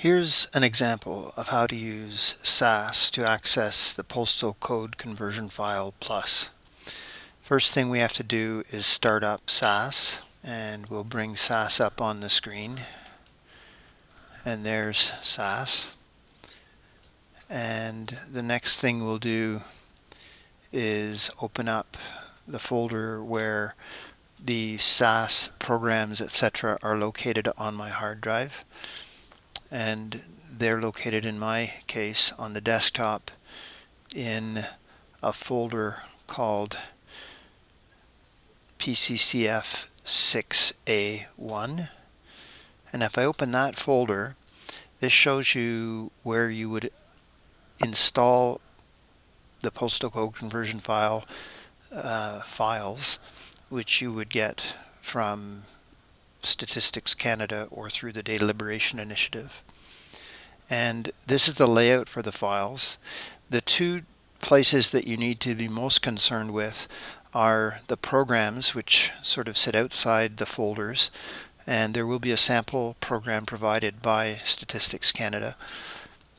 Here's an example of how to use SAS to access the postal code conversion file plus. First thing we have to do is start up SAS and we'll bring SAS up on the screen. And there's SAS. And the next thing we'll do is open up the folder where the SAS programs etc are located on my hard drive and they're located in my case on the desktop in a folder called PCCF 6A1 and if I open that folder this shows you where you would install the postal code conversion file uh, files which you would get from Statistics Canada or through the Data Liberation Initiative. And this is the layout for the files. The two places that you need to be most concerned with are the programs which sort of sit outside the folders and there will be a sample program provided by Statistics Canada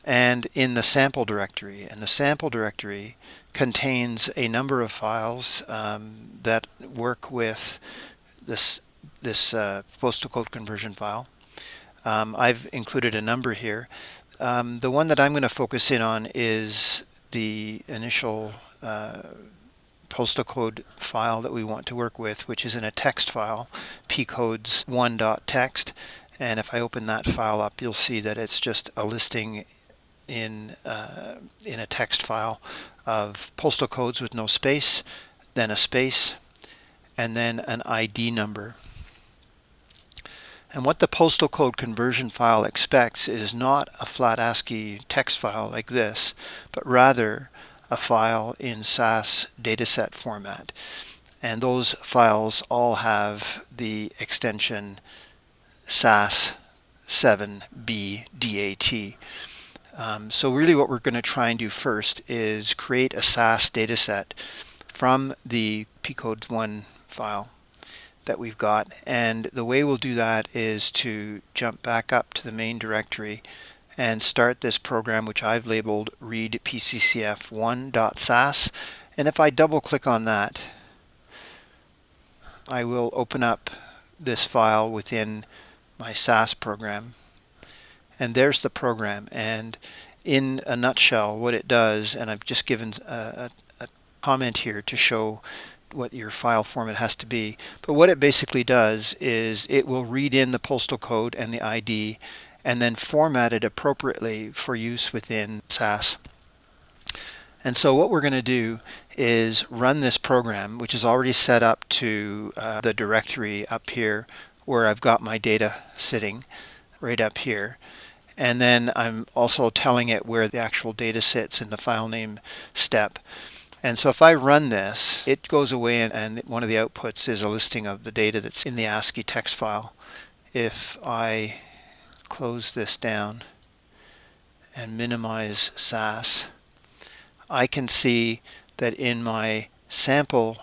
and in the sample directory and the sample directory contains a number of files um, that work with this this uh, postal code conversion file. Um, I've included a number here. Um, the one that I'm going to focus in on is the initial uh, postal code file that we want to work with, which is in a text file, pcodes1.txt. And if I open that file up, you'll see that it's just a listing in, uh, in a text file of postal codes with no space, then a space, and then an ID number. And what the postal code conversion file expects is not a flat ASCII text file like this, but rather a file in SAS dataset format. And those files all have the extension SAS 7BDAT. Um, so really what we're going to try and do first is create a SAS dataset from the pcodes1 file that we've got. And the way we'll do that is to jump back up to the main directory and start this program which I've labeled read pccf1.sas and if I double click on that I will open up this file within my SAS program. And there's the program. And in a nutshell what it does and I've just given a, a, a comment here to show what your file format has to be. But what it basically does is it will read in the postal code and the ID and then format it appropriately for use within SAS. And so what we're going to do is run this program, which is already set up to uh, the directory up here where I've got my data sitting right up here. And then I'm also telling it where the actual data sits in the file name step. And so if I run this, it goes away and, and, one of the outputs is a listing of the data that's in the ASCII text file. If I close this down and minimize SAS, I can see that in my sample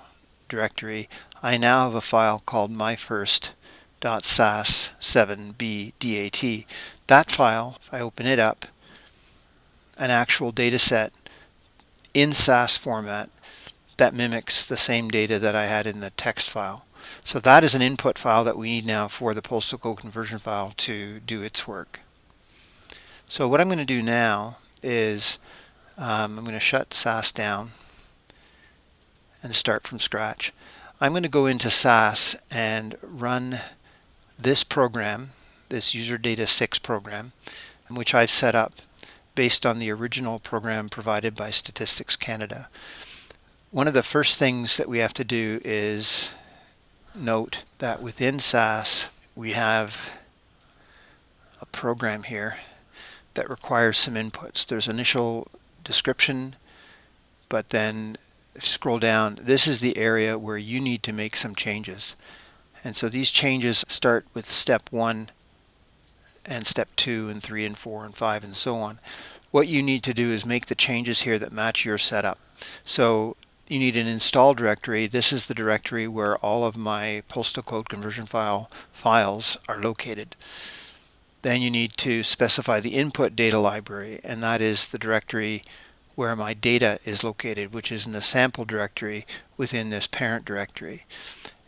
directory, I now have a file called myfirst.sas7bdat. That file, if I open it up, an actual data set in SAS format that mimics the same data that I had in the text file. So that is an input file that we need now for the postal code conversion file to do its work. So what I'm going to do now is um, I'm going to shut SAS down and start from scratch. I'm going to go into SAS and run this program, this user data 6 program, which I've set up based on the original program provided by Statistics Canada. One of the first things that we have to do is note that within SAS we have a program here that requires some inputs. There's initial description, but then scroll down, this is the area where you need to make some changes. And so these changes start with step one and step two and three and four and five and so on. What you need to do is make the changes here that match your setup. So you need an install directory. This is the directory where all of my postal code conversion file files are located. then you need to specify the input data library, and that is the directory where my data is located, which is in the sample directory within this parent directory.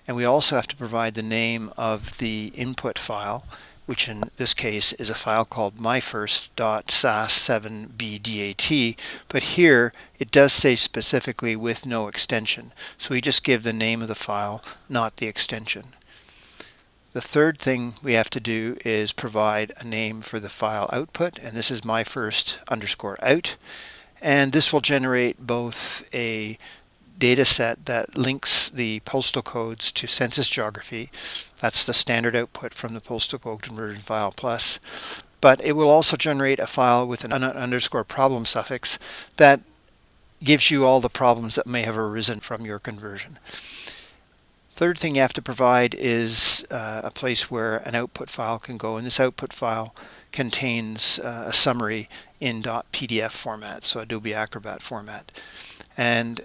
And we also have to provide the name of the input file, which in this case is a file called myfirst.sas7bdat, but here it does say specifically with no extension. So we just give the name of the file, not the extension. The third thing we have to do is provide a name for the file output, and this is my first underscore out. And this will generate both a data set that links the postal codes to census geography. That's the standard output from the postal code conversion file plus. But it will also generate a file with an underscore problem suffix that gives you all the problems that may have arisen from your conversion. Third thing you have to provide is uh, a place where an output file can go, and this output file contains uh, a summary in .pdf format, so Adobe Acrobat format. And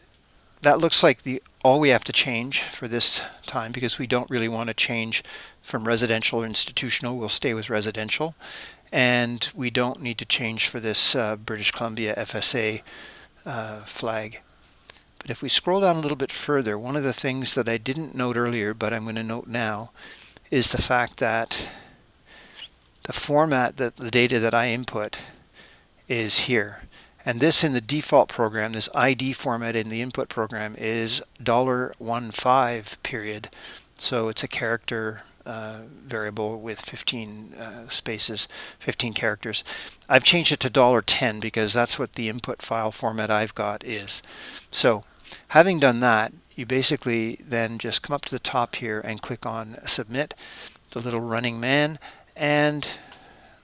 that looks like the all we have to change for this time because we don't really want to change from residential or institutional. We'll stay with residential. And we don't need to change for this uh, British Columbia FSA uh, flag. But if we scroll down a little bit further, one of the things that I didn't note earlier, but I'm going to note now, is the fact that the format that the data that I input is here. And this in the default program, this ID format in the input program is $15 period. So it's a character uh, variable with 15 uh, spaces, 15 characters. I've changed it to $10 because that's what the input file format I've got is. So Having done that, you basically then just come up to the top here and click on submit, the little running man, and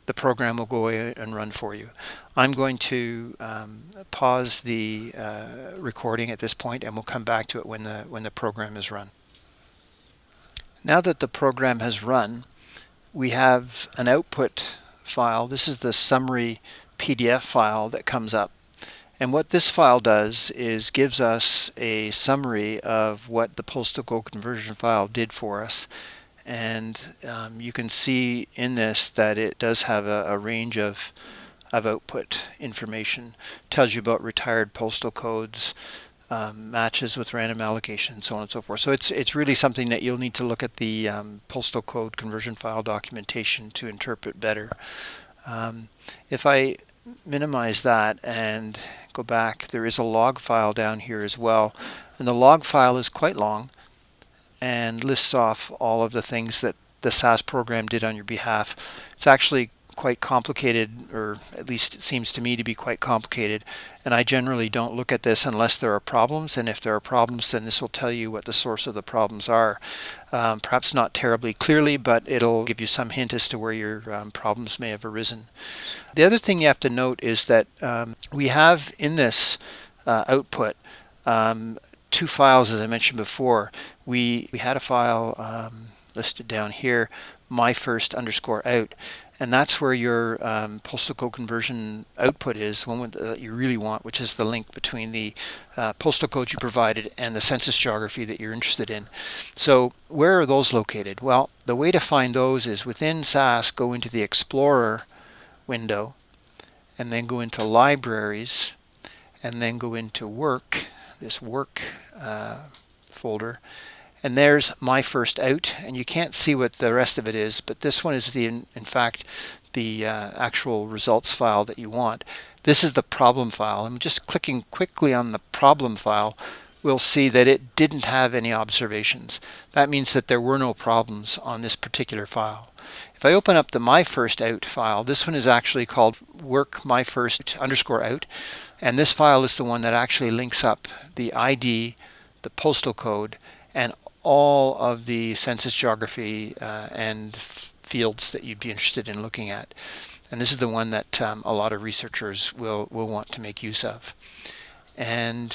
the program will go away and run for you. I'm going to um, pause the uh, recording at this point and we'll come back to it when the when the program is run. Now that the program has run, we have an output file. This is the summary PDF file that comes up. And what this file does is gives us a summary of what the postal conversion file did for us. And um, you can see in this that it does have a, a range of, of output information. tells you about retired postal codes, um, matches with random allocation, so on and so forth. So it's it's really something that you'll need to look at the um, postal code conversion file documentation to interpret better. Um, if I minimize that and go back, there is a log file down here as well. And the log file is quite long and lists off all of the things that the SAS program did on your behalf. It's actually quite complicated, or at least it seems to me to be quite complicated. And I generally don't look at this unless there are problems. And if there are problems, then this will tell you what the source of the problems are. Um, perhaps not terribly clearly, but it'll give you some hint as to where your um, problems may have arisen. The other thing you have to note is that um, we have in this uh, output um, two files, as I mentioned before. We, we had a file um, listed down here, my first underscore out and that's where your um, postal code conversion output is, one that you really want, which is the link between the uh, postal code you provided and the census geography that you're interested in. So where are those located? Well, the way to find those is within SAS, go into the Explorer window, and then go into Libraries, and then go into Work, this Work uh, folder, and there's my first out. And you can't see what the rest of it is but this one is the in, in fact the uh, actual results file that you want. This is the problem file. I'm just clicking quickly on the problem file. We'll see that it didn't have any observations. That means that there were no problems on this particular file. If I open up the my first out file this one is actually called work my first underscore out. And this file is the one that actually links up the ID the postal code and all of the census geography uh, and fields that you'd be interested in looking at. And this is the one that um, a lot of researchers will, will want to make use of. And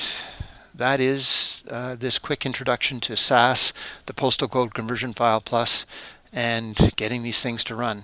that is uh, this quick introduction to SAS, the Postal Code Conversion File Plus, and getting these things to run.